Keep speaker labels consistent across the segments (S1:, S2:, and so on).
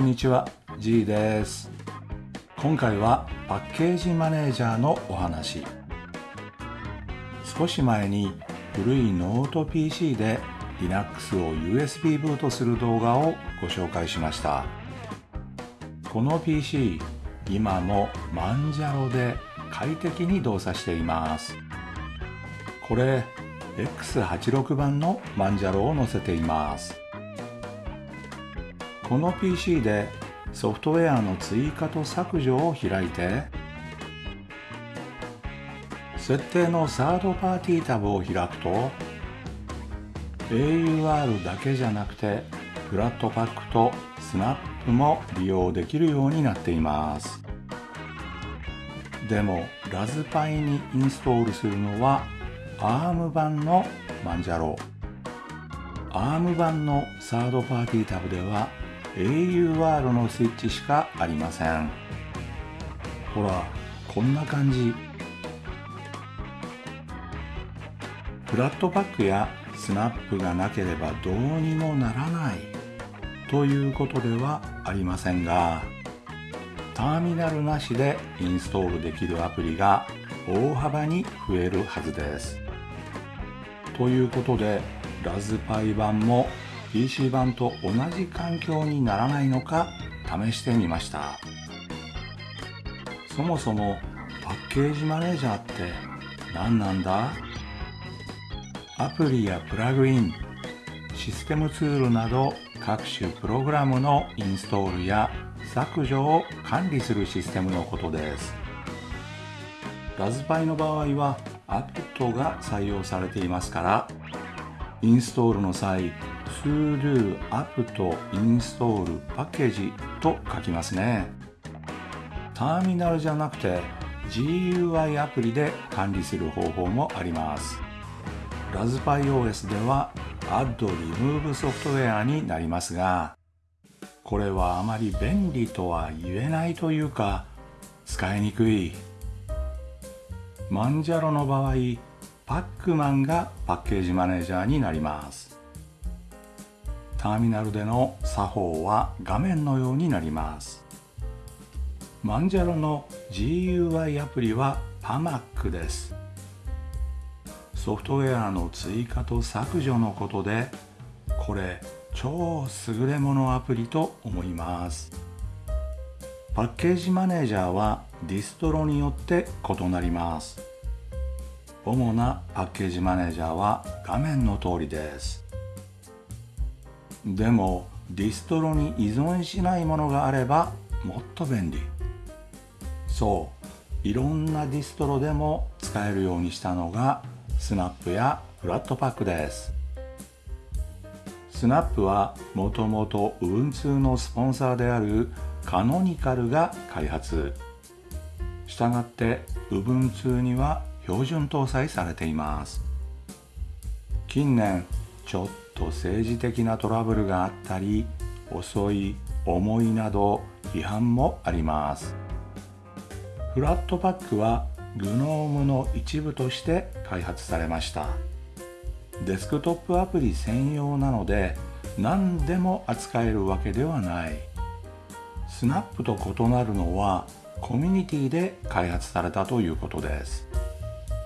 S1: んにちは G です。今回はパッケージマネージャーのお話。少し前に古いノート PC で Linux を USB ブートする動画をご紹介しました。この PC 今も Manjaro で快適に動作しています。これ X86 版の Manjaro を載せています。この PC でソフトウェアの追加と削除を開いて設定のサードパーティータブを開くと AUR だけじゃなくてフラットパックとスナップも利用できるようになっています。でもラズパイにインストールするのは ARM 版のマンジャロ。ARM 版のサードパーティータブでは AUR のスイッチしかありません。ほらこんな感じ。フラットパックやスナップがなければどうにもならない。ということではありませんがターミナルなしでインストールできるアプリが大幅に増えるはずです。ということでラズパイ版も PC 版と同じ環境にならないのか試してみました。そもそもパッケージマネージャーって何なんだ？アプリやプラグインシステムツールなど各種プログラムのインストールや削除を管理するシステムのことです。ラズパイの場合は apt が採用されていますからインストールの際 sudo apt install パッケージと書きますね。ターミナルじゃなくて GUI アプリで管理する方法もあります。ラズパイ OS では Add Remove ソフトウェアになりますがこれはあまり便利とは言えないというか使いにくい。マンジャロの場合パックマンがパッケージマネージャーになります。ターミナルでの作法は画面のようになります。マンジャロの GUI アプリは PAMAC です。ソフトウェアの追加と削除のことでこれ超優れものアプリと思います。パッケージマネージャーはディストロによって異なります。主なパッケージマネージャーは画面の通りです。でもディストロに依存しないものがあればもっと便利。そういろんなディストロでも使えるようにしたのがスナップやフラットパックです。スナップはもともと Ubuntu のスポンサーであるカノニカルが開発。したがって Ubuntu には標準搭載されています。近年ちょっと政治的なトラブルがあったり遅い重いなど批判もあります。フラットパックは GNOME の一部として開発されました。デスクトップアプリ専用なので何でも扱えるわけではない。スナップと異なるのはコミュニティで開発されたということです。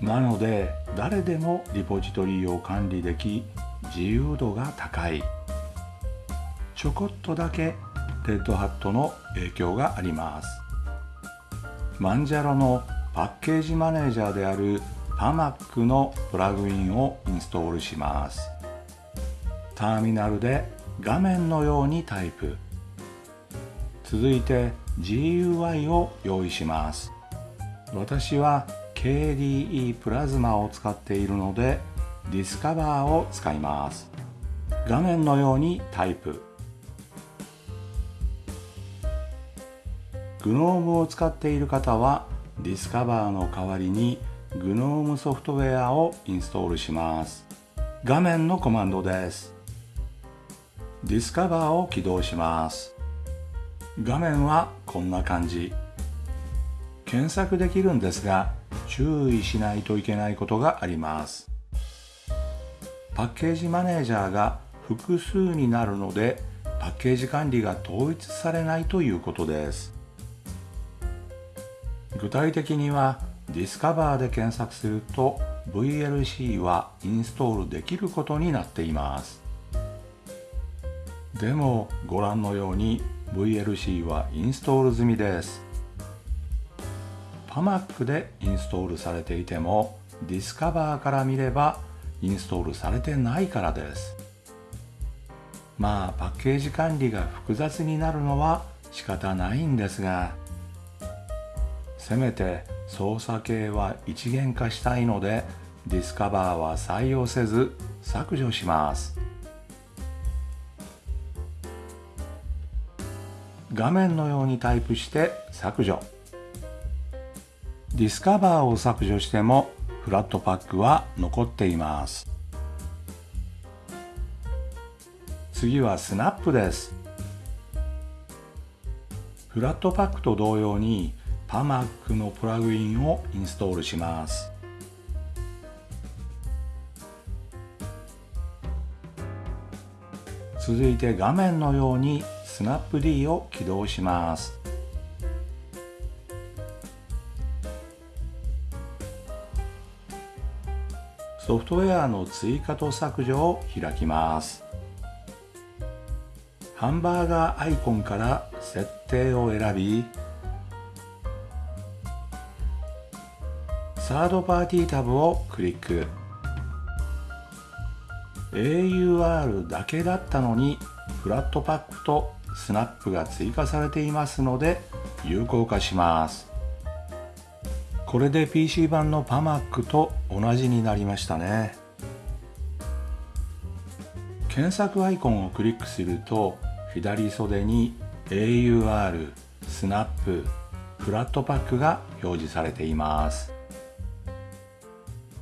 S1: なので誰でもリポジトリを管理でき自由度が高い。ちょこっとだけレッドハットの影響があります。マンジャロのパッケージマネージャーである PAMAC のプラグインをインストールします。ターミナルで画面のようにタイプ。続いて GUI を用意します。私は KDE プラズマを使っているのでディスカバーを使います。画面のようにタイプ。GNOME を使っている方はディスカバーの代わりに GNOME ソフトウェアをインストールします。画面のコマンドです。ディスカバーを起動します。画面はこんな感じ。検索できるんですが注意しないといけないことがあります。パッケージマネージャーが複数になるのでパッケージ管理が統一されないということです。具体的にはディスカバーで検索すると VLC はインストールできることになっています。でもご覧のように VLC はインストール済みです。パマックでインストールされていてもディスカバーから見ればインストールされてないからです。まあパッケージ管理が複雑になるのは仕方ないんですがせめて操作系は一元化したいのでディスカバーは採用せず削除します。画面のようにタイプして削除。ディスカバーを削除してもフラットパックは残っています。次はスナップです。フラットパックと同様にパマックのプラグインをインストールします。続いて画面のようにスナップ D を起動します。ソフトウェアの追加と削除を開きます。ハンバーガーアイコンから設定を選びサードパーティータブをクリック。AUR だけだったのにフラットパックとスナップが追加されていますので有効化します。これで PC 版の PAMAC と同じになりましたね。検索アイコンをクリックすると左袖に AUR、スナップ、フラットパックが表示されています。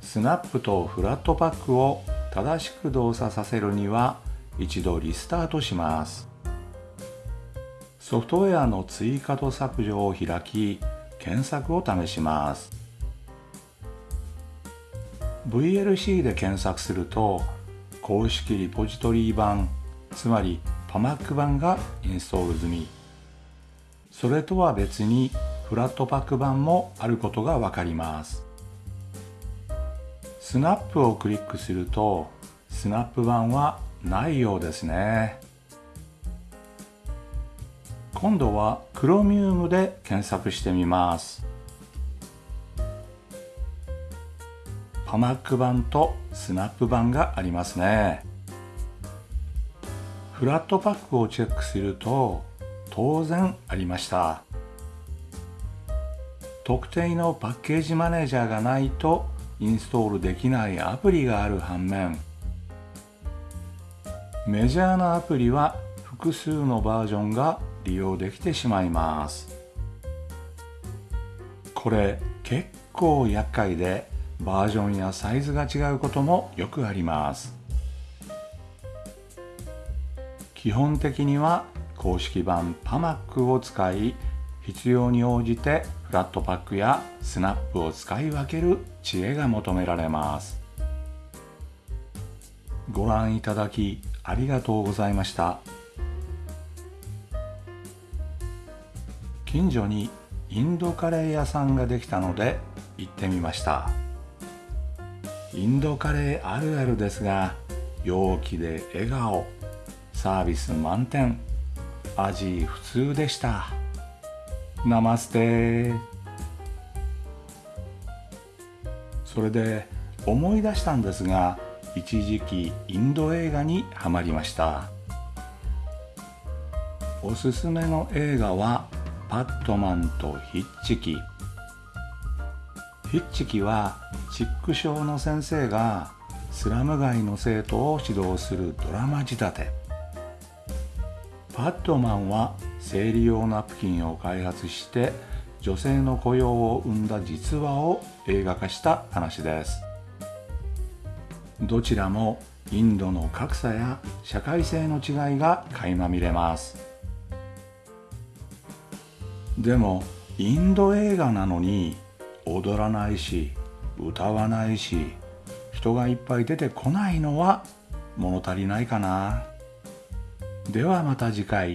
S1: スナップとフラットパックを正しく動作させるには一度リスタートします。ソフトウェアの追加と削除を開き検索を試します。VLC で検索すると公式リポジトリ版つまり PAMAC 版がインストール済み。それとは別にフラットパック版もあることがわかります。スナップをクリックするとスナップ版はないようですね。今度は Chromium で検索してみます。パマック版とスナップ版がありますね。フラットパックをチェックすると当然ありました。特定のパッケージマネージャーがないとインストールできないアプリがある反面メジャーなアプリは複数のバージョンが利用できてしまいます。これ結構厄介でバージョンやサイズが違うこともよくあります。基本的には公式版 PAMAC を使い必要に応じてフラットパックやスナップを使い分ける知恵が求められます。ご覧いただきありがとうございました。近所にインドカレー屋さんができたので行ってみました。インドカレーあるあるですが陽気で笑顔。サービス満点。味普通でした。ナマステ。それで思い出したんですが一時期インド映画にはまりました。おすすめの映画はパットマンとヒッチキ。ヒッチキはチック症の先生がスラム街の生徒を指導するドラマ仕立て。パットマンは生理用ナプキンを開発して女性の雇用を生んだ実話を映画化した話です。どちらもインドの格差や社会性の違いが垣間見れます。でもインド映画なのに踊らないし歌わないし人がいっぱい出てこないのは物足りないかなではまた次回。